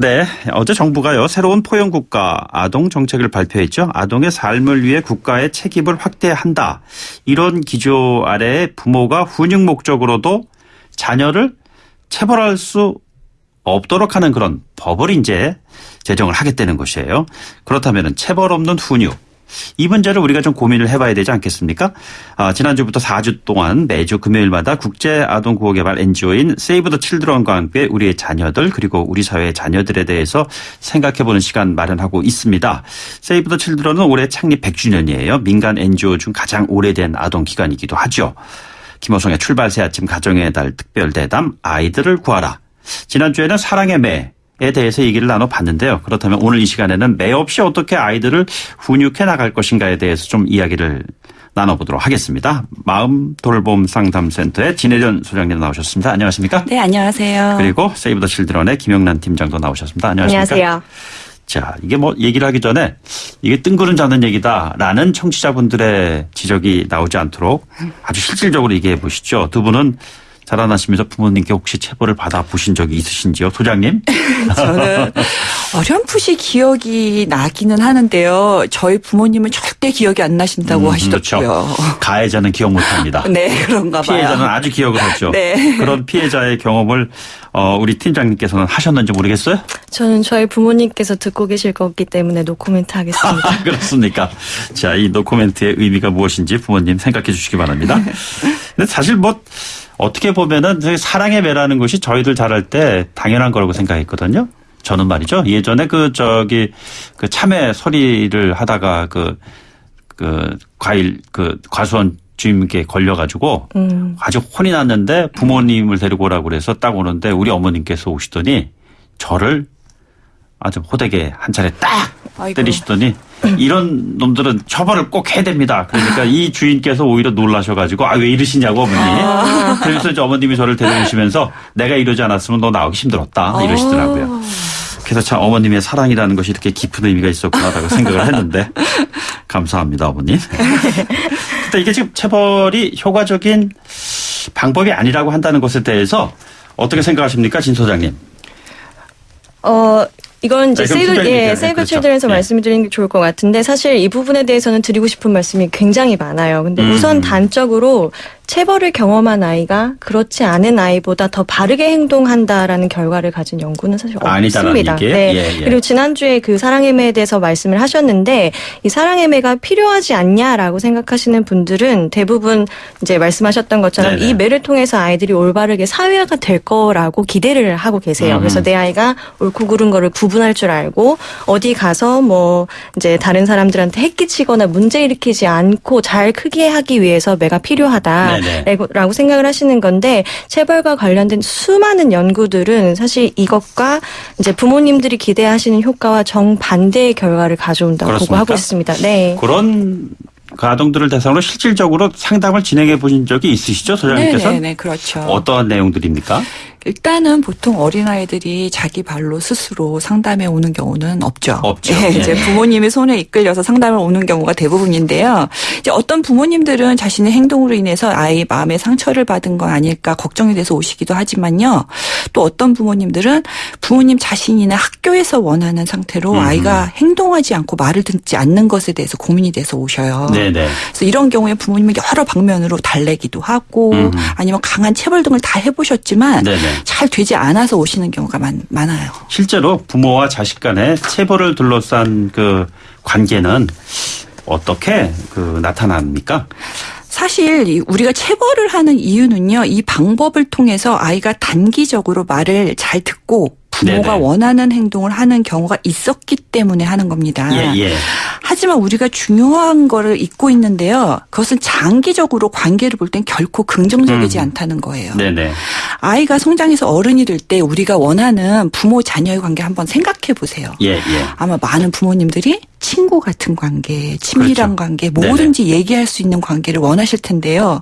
네, 어제 정부가요 새로운 포용 국가 아동 정책을 발표했죠. 아동의 삶을 위해 국가의 책임을 확대한다. 이런 기조 아래 부모가 훈육 목적으로도 자녀를 체벌할 수 없도록 하는 그런 법을 이제 제정을 하겠다는 것이에요. 그렇다면 체벌 없는 훈육 이 문제를 우리가 좀 고민을 해봐야 되지 않겠습니까? 아, 지난주부터 4주 동안 매주 금요일마다 국제 아동 구호 개발 NGO인 세이브 더 칠드런과 함께 우리의 자녀들 그리고 우리 사회의 자녀들에 대해서 생각해보는 시간 마련하고 있습니다. 세이브 더 칠드런은 올해 창립 100주년이에요. 민간 NGO 중 가장 오래된 아동 기관이기도 하죠. 김호성의 출발 새 아침 가정의 달 특별 대담 아이들을 구하라. 지난주에는 사랑의 매 에 대해서 얘기를 나눠봤는데요. 그렇다면 오늘 이 시간에는 매 없이 어떻게 아이들을 훈육해 나갈 것인가에 대해서 좀 이야기를 나눠보도록 하겠습니다. 마음 돌봄 상담센터의 진혜전 소장님 나오셨습니다. 안녕하십니까? 네, 안녕하세요. 그리고 세이브 더 실드런의 김영란 팀장도 나오셨습니다. 안녕하십니까? 안녕하세요. 자, 이게 뭐 얘기를 하기 전에 이게 뜬구름 잡는 얘기다라는 청취자분들의 지적이 나오지 않도록 아주 실질적으로 얘기해 보시죠. 두 분은 자라나시면서 부모님께 혹시 체벌을 받아 보신 적이 있으신지요, 소장님? 저는 어렴풋이 기억이 나기는 하는데요. 저희 부모님은 절대 기억이 안 나신다고 음, 하시더라고요. 그렇죠. 가해자는 기억 못합니다. 네, 그런가 봐요. 피해자는 아주 기억을 하죠. 네. 그런 피해자의 경험을 어, 우리 팀장님께서는 하셨는지 모르겠어요? 저는 저희 부모님께서 듣고 계실 거기 때문에 노코멘트 하겠습니다. 아, 그렇습니까? 자, 이 노코멘트의 의미가 무엇인지 부모님 생각해 주시기 바랍니다. 근데 사실 뭐 어떻게 보면은 사랑의 매라는 것이 저희들 자랄 때 당연한 거라고 생각했거든요. 저는 말이죠. 예전에 그 저기 그 참외 서리를 하다가 그, 그 과일 그 과수원 주임께 걸려가지고 음. 아주 혼이 났는데 부모님을 데리고 오라고 그래서 딱 오는데 우리 어머님께서 오시더니 저를 아주 호되게 한 차례 딱 아이고. 때리시더니 이런 놈들은 처벌을 꼭 해야 됩니다. 그러니까 이 주인께서 오히려 놀라셔가지고 아 왜 이러시냐고 어머니. 그래서 이제 어머님이 저를 데려오시면서 내가 이러지 않았으면 너 나오기 힘들었다 이러시더라고요. 그래서 참 어머님의 사랑이라는 것이 이렇게 깊은 의미가 있었구나라고 생각을 했는데 감사합니다 어머님. 근데 이게 지금 체벌이 효과적인 방법이 아니라고 한다는 것에 대해서 어떻게 생각하십니까 진 소장님? 어, 이건 이제 네, 세이브, 팀장님 예. 세이브 그렇죠. 칠드런에서 예. 말씀을 드리는 게 좋을 것 같은데 사실 이 부분에 대해서는 드리고 싶은 말씀이 굉장히 많아요. 근데 음. 우선 단적으로 체벌을 경험한 아이가 그렇지 않은 아이보다 더 바르게 행동한다라는 결과를 가진 연구는 사실 없습니다. 얘기예요? 네. 예, 예. 그리고 지난주에 그 사랑의 매에 대해서 말씀을 하셨는데 이 사랑의 매가 필요하지 않냐라고 생각하시는 분들은 대부분 이제 말씀하셨던 것처럼 네네. 이 매를 통해서 아이들이 올바르게 사회화가 될 거라고 기대를 하고 계세요. 음. 그래서 내 아이가 옳고 그른 거를 구분할 줄 알고 어디 가서 뭐 이제 다른 사람들한테 해끼치거나 문제 일으키지 않고 잘 크게 하기 위해서 매가. 필요하다 라고 생각을 하시는 건데 체벌과 관련된 수많은 연구들은 사실 이것과 이제 부모님들이 기대하시는 효과와 정반대의 결과를 가져온다고 그렇습니까? 보고하고 있습니다. 네. 그런 그 아동들을 대상으로 실질적으로 상담을 진행해 보신 적이 있으시죠 소장님께서? 네네네, 그렇죠. 어떠한 내용들입니까? 일단은 보통 어린아이들이 자기 발로 스스로 상담에 오는 경우는 없죠. 없죠. 예, 예. 이제 부모님의 손에 이끌려서 상담을 오는 경우가 대부분인데요. 이제 어떤 부모님들은 자신의 행동으로 인해서 아이 마음에 상처를 받은 건 아닐까 걱정이 돼서 오시기도 하지만요. 또 어떤 부모님들은 부모님 자신이나 학교에서 원하는 상태로 음흠. 아이가 행동하지 않고 말을 듣지 않는 것에 대해서 고민이 돼서 오셔요. 네네. 그래서 이런 경우에 부모님은 여러 방면으로 달래기도 하고 음. 아니면 강한 체벌 등을 다 해보셨지만 네네. 잘 되지 않아서 오시는 경우가 많, 많아요. 실제로 부모와 자식 간의 체벌을 둘러싼 그 관계는 어떻게 그 나타납니까? 사실 이 우리가 체벌을 하는 이유는요. 이 방법을 통해서 아이가 단기적으로 말을 잘 듣고 부모가 네네. 원하는 행동을 하는 경우가 있었기 때문에 하는 겁니다. 예, 예. 하지만 우리가 중요한 거를 잊고 있는데요. 그것은 장기적으로 관계를 볼 땐 결코 긍정적이지 음. 않다는 거예요. 네네. 아이가 성장해서 어른이 될 때 우리가 원하는 부모 자녀의 관계 한번 생각해 보세요. 예, 예. 아마 많은 부모님들이 친구 같은 관계, 친밀한 그렇죠. 관계, 네네. 뭐든지 얘기할 수 있는 관계를 원하실 텐데요.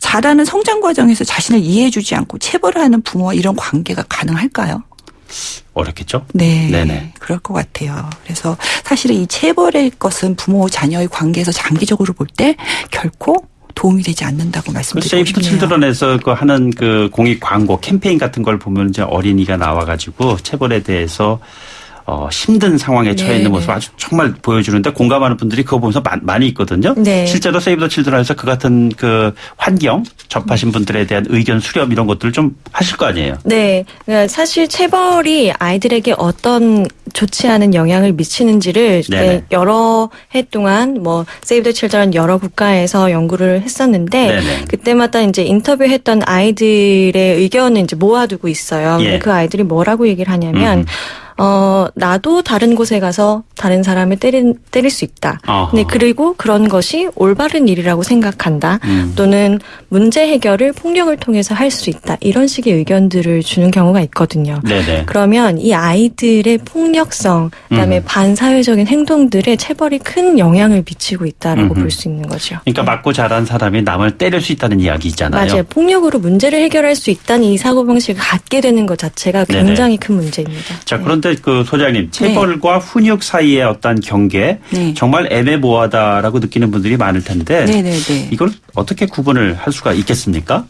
자라는 성장 과정에서 자신을 이해해주지 않고 체벌을 하는 부모와 이런 관계가 가능할까요? 어렵겠죠? 네. 네네. 그럴 것 같아요. 그래서 사실은 이 체벌의 것은 부모 자녀의 관계에서 장기적으로 볼 때 결코 도움이 되지 않는다고 그 말씀드리고 싶네요. 칠드런에서 그 하는 그 공익 광고 캠페인 같은 걸 보면 이제 어린이가 나와가지고 체벌에 대해서 어, 힘든 상황에 처해 있는 네, 모습 네. 아주 정말 보여주는데 공감하는 분들이 그거 보면서 마- 많이 있거든요. 네. 실제로 세이브 더 칠드런에서 그 같은 그 환경 접하신 분들에 대한 의견 수렴 이런 것들을 좀 하실 거 아니에요. 네. 그러니까 사실 체벌이 아이들에게 어떤 좋지 않은 영향을 미치는지를 네네. 네, 여러 해 동안 뭐 세이브 더 칠드런 여러 국가에서 연구를 했었는데 네네. 그때마다 이제 인터뷰했던 아이들의 의견을 이제 모아두고 있어요. 예. 그 아이들이 뭐라고 얘기를 하냐면 음. 어, 나도 다른 곳에 가서 다른 사람을 때릴, 때릴 수 있다. 어허. 근데 그리고 그런 것이 올바른 일이라고 생각한다. 음. 또는 문제 해결을 폭력을 통해서 할 수 있다. 이런 식의 의견들을 주는 경우가 있거든요. 네네. 그러면 이 아이들의 폭력성, 그다음에 음. 반사회적인 행동들에 체벌이 큰 영향을 미치고 있다라고. 볼 수 있는 거죠. 그러니까 맞고 자란 사람이 남을 때릴 수 있다는 이야기잖아요. 맞아요. 폭력으로 문제를 해결할 수 있다는 이 사고 방식을 갖게 되는 것 자체가 네네. 굉장히 큰 문제입니다. 자, 네. 그런데 그 소장님, 체벌과 훈육 사이 의 어떤 경계 네. 정말 애매모호하다라고 느끼는 분들이 많을 텐데 네네네. 이걸 어떻게 구분을 할 수가 있겠습니까?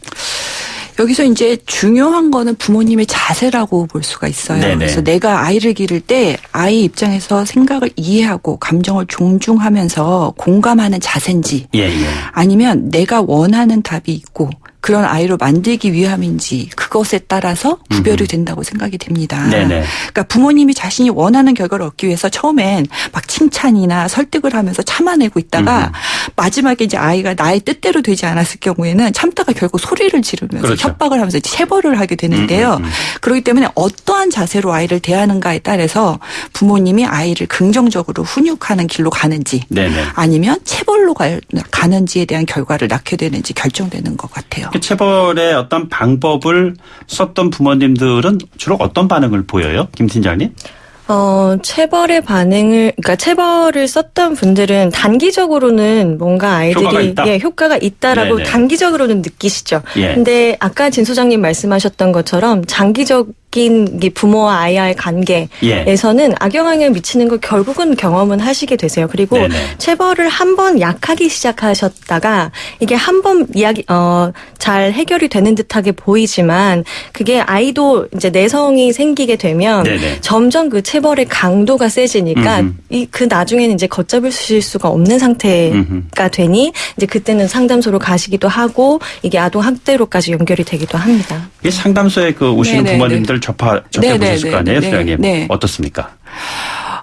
여기서 이제 중요한 거는 부모님의 자세라고 볼 수가 있어요. 네네. 그래서 내가 아이를 기를 때 아이 입장에서 생각을 이해하고 감정을 존중하면서 공감하는 자세인지 예, 예. 아니면 내가 원하는 답이 있고 그런 아이로 만들기 위함인지 그것에 따라서 구별이 된다고 생각이 됩니다. 네네. 그러니까 부모님이 자신이 원하는 결과를 얻기 위해서 처음엔 막 칭찬이나 설득을 하면서 참아내고 있다가 마지막에 이제 아이가 나의 뜻대로 되지 않았을 경우에는 참다가 결국 소리를 지르면서 그렇죠. 협박을 하면서 체벌을 하게 되는데요. 음, 음, 음. 그렇기 때문에 어떠한 자세로 아이를 대하는가에 따라서 부모님이 아이를 긍정적으로 훈육하는 길로 가는지 네네. 아니면 체벌로 갈- 가는지에 대한 결과를 낳게 되는지 결정되는 것 같아요. 그 체벌의 어떤 방법을 썼던 부모님들은 주로 어떤 반응을 보여요? 김 팀장님? 어, 체벌의 반응을, 그러니까 체벌을 썼던 분들은 단기적으로는 뭔가 아이들이 효과가 있다? 예, 효과가 있다라고 네네. 단기적으로는 느끼시죠. 예. 근데 아까 진 소장님 말씀하셨던 것처럼 장기적 인이 부모와 아이와의 관계에서는 예. 악영향을 미치는 걸 결국은 경험은 하시게 되세요. 그리고 네네. 체벌을 한 번 약하게 시작하셨다가 이게 한 번 이야기 어 잘 해결이 되는 듯하게 보이지만 그게 아이도 이제 내성이 생기게 되면 네네. 점점 그 체벌의 강도가 세지니까. 이 그 나중에는 이제 걷잡을 수가 없는 상태가 음흠. 되니 이제 그때는 상담소로 가시기도 하고 이게 아동 학대로까지 연결이 되기도 합니다. 이 상담소에 그 오시는 네네네. 부모님들 접하 접해 보셨을 네네네. 거 아니에요, 네. 소장님? 네. 어떻습니까?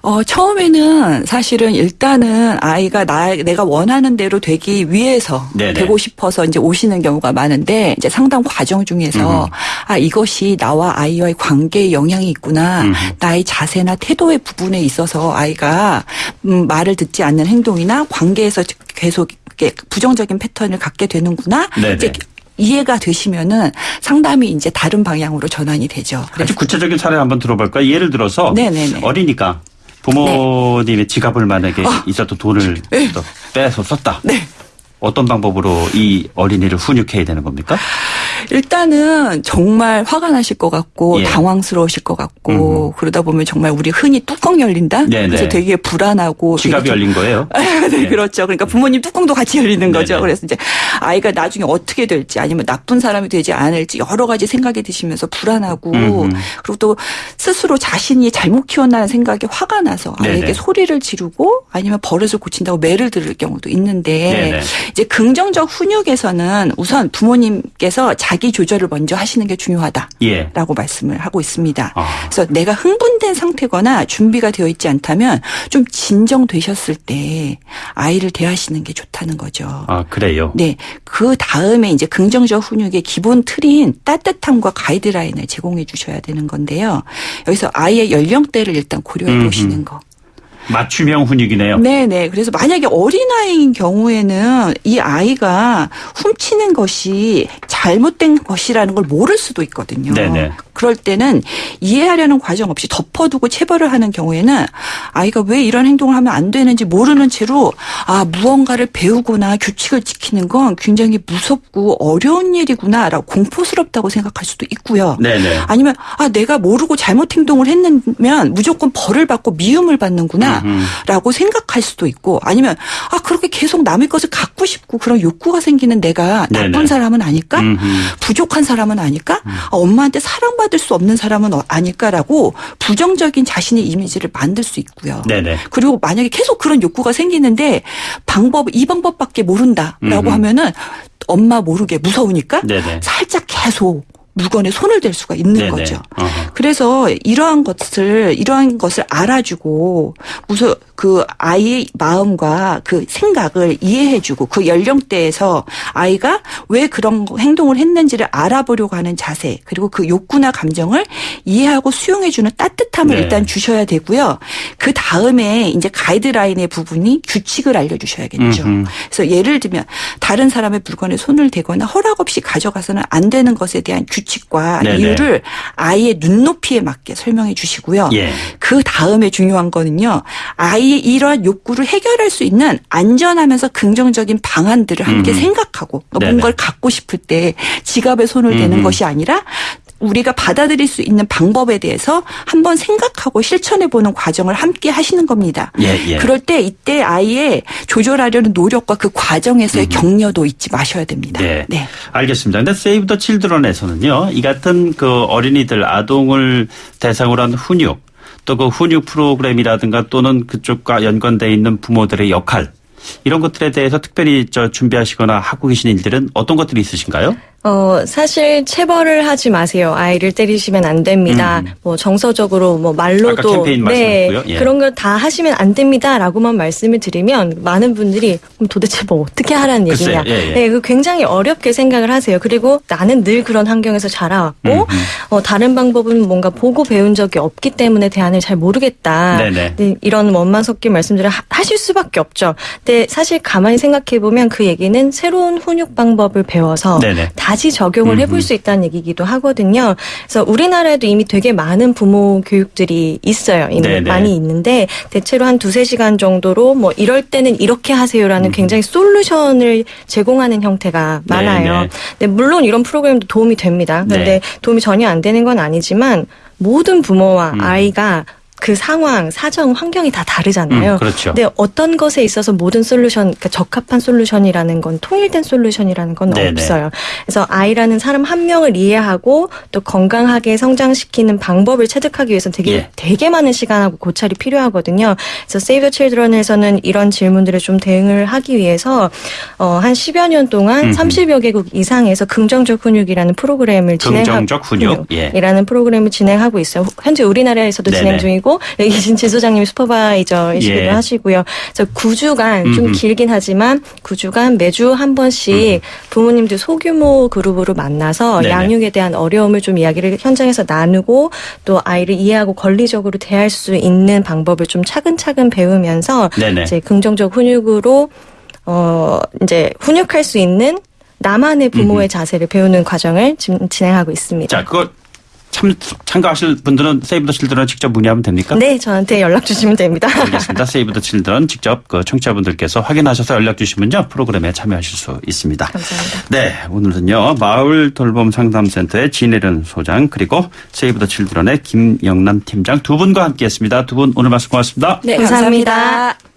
어, 처음에는 사실은 일단은 아이가 나, 내가 원하는 대로 되기 위해서 네네. 되고 싶어서 이제 오시는 경우가 많은데 이제 상담 과정 중에서 음흠. 아, 이것이 나와 아이와의 관계에 영향이 있구나. 음흠. 나의 자세나 태도의 부분에 있어서 아이가 음, 말을 듣지 않는 행동이나 관계에서 계속 부정적인 패턴을 갖게 되는구나. 네네. 이제 이해가 되시면은 상담이 이제 다른 방향으로 전환이 되죠. 아주 구체적인 사례 한번 들어볼까요? 예를 들어서 네네네. 어리니까 부모님의 지갑을 만약에 있었던 돈을 또 빼서 썼다. 네. 어떤 방법으로 이 어린이를 훈육해야 되는 겁니까? 일단은 정말 화가 나실 것 같고 예. 당황스러우실 것 같고 그러다 보면 정말 우리 흔히 뚜껑 열린다. 네네. 그래서 되게 불안하고 지갑이 열린 거예요? 네, 네. 그렇죠. 그러니까 부모님 뚜껑도 같이 열리는 거죠. 네네. 그래서 이제 아이가 나중에 어떻게 될지 아니면 나쁜 사람이 되지 않을지 여러 가지 생각이 드시면서 불안하고 음흠. 그리고 또 스스로 자신이 잘못 키웠나는 생각에 화가 나서 네네. 아이에게 소리를 지르고 아니면 버릇을 고친다고 매를 들을 경우도 있는데 네네. 이제 긍정적 훈육에서는 우선 부모님께서 자기 조절을 먼저 하시는 게 중요하다. 예. 라고 말씀을 하고 있습니다. 아. 그래서 내가 흥분된 상태거나 준비가 되어 있지 않다면 좀 진정되셨을 때 아이를 대하시는 게 좋다는 거죠. 아, 그래요? 네. 그 다음에 이제 긍정적 훈육의 기본 틀인 따뜻함과 가이드라인을 제공해 주셔야 되는 건데요. 여기서 아이의 연령대를 일단 고려해. 보시는 거. 맞춤형 훈육이네요. 네네. 그래서 만약에 어린아이인 경우에는 이 아이가 훔치는 것이 잘못된 것이라는 걸 모를 수도 있거든요. 네네. 그럴 때는 이해하려는 과정 없이 덮어두고 체벌을 하는 경우에는 아이가 왜 이런 행동을 하면 안 되는지 모르는 채로 아 무언가를 배우거나 규칙을 지키는 건 굉장히 무섭고 어려운 일이구나라고 공포스럽다고 생각할 수도 있고요. 네네. 아니면 아 내가 모르고 잘못 행동을 했으면 무조건 벌을 받고 미움을 받는구나라고 생각할 수도 있고 아니면 아 그렇게 계속 남의 것을 갖고 싶고 그런 욕구가 생기는 내가 나쁜 네네. 사람은 아닐까 음흠. 부족한 사람은 아닐까 음. 아, 엄마한테 사랑받을 수 없는 사람은 어- 아닐까라고 부정적인 자신의 이미지를 만들 수 있고요. 네네. 그리고 만약에 계속 그런 욕구가 생기는데 방법 이 방법밖에 모른다라고 음흠. 하면은 엄마 모르게 무서우니까 네네. 살짝 계속 물건에 손을 댈 수가 있는 네네. 거죠. 어허. 그래서 이러한 것을 이러한 것을 알아주고 무슨 그 아이의 마음과 그 생각을 이해해주고 그 연령대에서 아이가 왜 그런 행동을 했는지를 알아보려고 하는 자세 그리고 그 욕구나 감정을 이해하고 수용해주는 따뜻함을 네. 일단 주셔야 되고요. 그 다음에 이제 가이드라인의 부분이 규칙을 알려주셔야겠죠. 음흠. 그래서 예를 들면 다른 사람의 물건에 손을 대거나 허락 없이 가져가서는 안 되는 것에 대한 규칙과 네네. 이유를 아이의 눈높이에 맞게 설명해 주시고요. 예. 그 다음에 중요한 거는요. 아이의 이러한 욕구를 해결할 수 있는 안전하면서 긍정적인 방안들을 함께 음흠. 생각하고 네네. 뭔가를 갖고 싶을 때 지갑에 손을 대는 음흠. 것이 아니라 우리가 받아들일 수 있는 방법에 대해서 한번 생각하고 실천해 보는 과정을 함께 하시는 겁니다. 예, 예. 그럴 때 이때 아이의 조절하려는 노력과 그 과정에서의 격려도 잊지 마셔야 됩니다. 네. 네. 알겠습니다. 근데 세이브 더 칠드런에서는요, 이 같은 그 어린이들, 아동을 대상으로 한 훈육, 또 그 훈육 프로그램이라든가 또는 그쪽과 연관돼 있는 부모들의 역할, 이런 것들에 대해서 특별히 저 준비하시거나 하고 계신 일들은 어떤 것들이 있으신가요? 어, 사실 체벌을 하지 마세요. 아이를 때리시면 안 됩니다. 음. 뭐 정서적으로 뭐 말로도 네. 예. 그런 걸 다 하시면 안 됩니다라고만 말씀을 드리면 많은 분들이 그럼 도대체 뭐 어떻게 하라는. 얘기냐. 예, 예. 네, 그 굉장히 어렵게 생각을 하세요. 그리고 나는 늘 그런 환경에서 자라왔고 음, 음. 어, 다른 방법은 뭔가 보고 배운 적이 없기 때문에 대안을 잘 모르겠다. 네네. 네, 이런 원만 섞인 말씀들을 하- 하실 수밖에 없죠. 근데 사실 가만히 생각해 보면 그 얘기는 새로운 훈육 방법을 배워서 네네. 다시 적용을 해볼 수 있다는 얘기기도 하거든요. 그래서 우리나라에도 이미 되게 많은 부모 교육들이 있어요. 이미 네네. 많이 있는데 대체로 한 두세 시간 정도로 뭐 이럴 때는 이렇게 음. 하세요라는 굉장히 솔루션을 제공하는 형태가 많아요. 네네. 근데 물론 이런 프로그램도 도움이 됩니다. 네. 근데 도움이 전혀 안 되는 건 아니지만 모든 부모와 음. 아이가 그 상황, 사정, 환경이 다 다르잖아요. 음, 그렇죠. 근데 어떤 것에 있어서 모든 솔루션, 그러니까 적합한 솔루션이라는 건 통일된 솔루션이라는 건 네네. 없어요. 그래서 아이라는 사람 한 명을 이해하고 또 건강하게 성장시키는 방법을 체득하기 위해서 되게 예. 되게 많은 시간하고 고찰이 필요하거든요. 그래서 Save the Children에서는 이런 질문들에 좀 대응을 하기 위해서 어, 한 10여 년 동안 음흠. 30여 개국 이상에서 긍정적 훈육이라는 프로그램을 진행하고 긍정적 훈육, 예. 이라는 프로그램을 진행하고 있어요. 현재 우리나라에서도 네네. 진행 중이고 여기 계신 지 소장님이 슈퍼바이저이시기도 예. 하시고요. 그래서 9주간 좀 음흠. 길긴 하지만 9주간 매주 한 번씩 부모님들 소규모 그룹으로 만나서 네네. 양육에 대한 어려움을 좀 이야기를 현장에서 나누고 또 아이를 이해하고 권리적으로 대할 수 있는 방법을 좀 차근차근 배우면서 네네. 이제 긍정적 훈육으로 어 이제 훈육할 수 있는 나만의 부모의 자세를 배우는 과정을 지금 진행하고 있습니다. 자, 그거 참, 참가하실 분들은 세이브 더 칠드런 직접 문의하면 됩니까? 네, 저한테 연락 주시면 됩니다. 알겠습니다. 세이브 더 칠드런 직접 그 청취자분들께서 확인하셔서 연락 주시면요. 프로그램에 참여하실 수 있습니다. 감사합니다. 네, 오늘은요. 마을 돌봄 상담센터의 진혜련 소장 그리고 세이브 더 칠드런의 김영란 팀장 두 분과 함께 했습니다. 두 분 오늘 말씀 고맙습니다. 네, 감사합니다. 감사합니다.